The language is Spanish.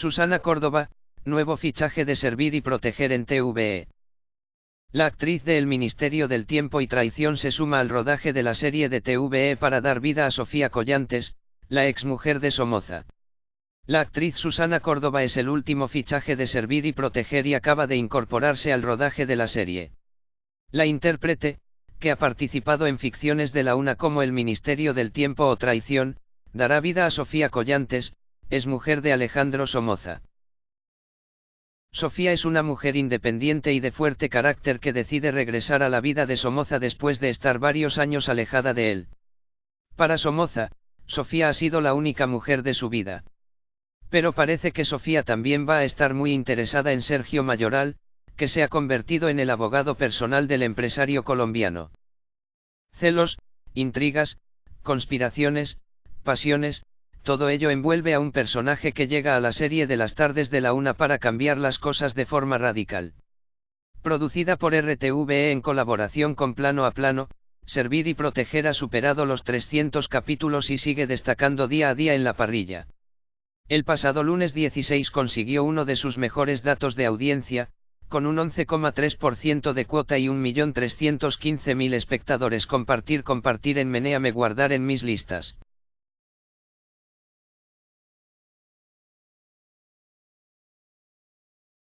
Susana Córdoba, nuevo fichaje de Servir y Proteger en TVE. La actriz de El Ministerio del Tiempo y Traición se suma al rodaje de la serie de TVE para dar vida a Sofía Collantes, la exmujer de Somoza. La actriz Susana Córdoba es el último fichaje de Servir y Proteger y acaba de incorporarse al rodaje de la serie. La intérprete, que ha participado en ficciones de la UNA como El Ministerio del Tiempo o Traición, dará vida a Sofía Collantes, es mujer de Alejandro Somoza. Sofía es una mujer independiente y de fuerte carácter que decide regresar a la vida de Somoza después de estar varios años alejada de él. Para Somoza, Sofía ha sido la única mujer de su vida. Pero parece que Sofía también va a estar muy interesada en Sergio Mayoral, que se ha convertido en el abogado personal del empresario colombiano. Celos, intrigas, conspiraciones, pasiones, todo ello envuelve a un personaje que llega a la serie de las tardes de la una para cambiar las cosas de forma radical. Producida por RTVE en colaboración con Plano a Plano, Servir y Proteger ha superado los 300 capítulos y sigue destacando día a día en la parrilla. El pasado lunes 16 consiguió uno de sus mejores datos de audiencia, con un 11,3% de cuota y 1.315.000 espectadores compartir compartir en Meneame guardar en mis listas.